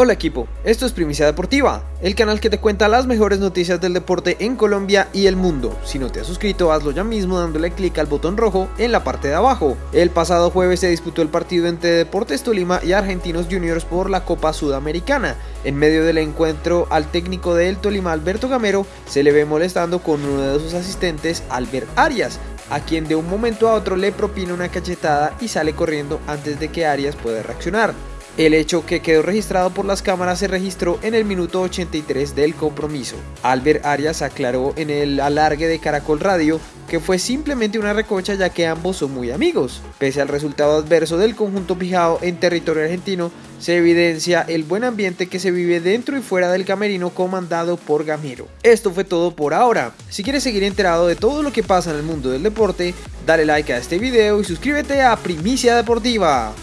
Hola equipo, esto es Primicia Deportiva, el canal que te cuenta las mejores noticias del deporte en Colombia y el mundo. Si no te has suscrito, hazlo ya mismo dándole clic al botón rojo en la parte de abajo. El pasado jueves se disputó el partido entre Deportes Tolima y Argentinos Juniors por la Copa Sudamericana. En medio del encuentro, al técnico del Tolima, Alberto Gamero, se le ve molestando con uno de sus asistentes, Albert Arias, a quien de un momento a otro le propina una cachetada y sale corriendo antes de que Arias pueda reaccionar. El hecho que quedó registrado por las cámaras se registró en el minuto 83 del compromiso. Albert Arias aclaró en el alargue de Caracol Radio que fue simplemente una recocha ya que ambos son muy amigos. Pese al resultado adverso del conjunto fijado en territorio argentino, se evidencia el buen ambiente que se vive dentro y fuera del camerino comandado por Gamero. Esto fue todo por ahora. Si quieres seguir enterado de todo lo que pasa en el mundo del deporte, dale like a este video y suscríbete a Primicia Deportiva.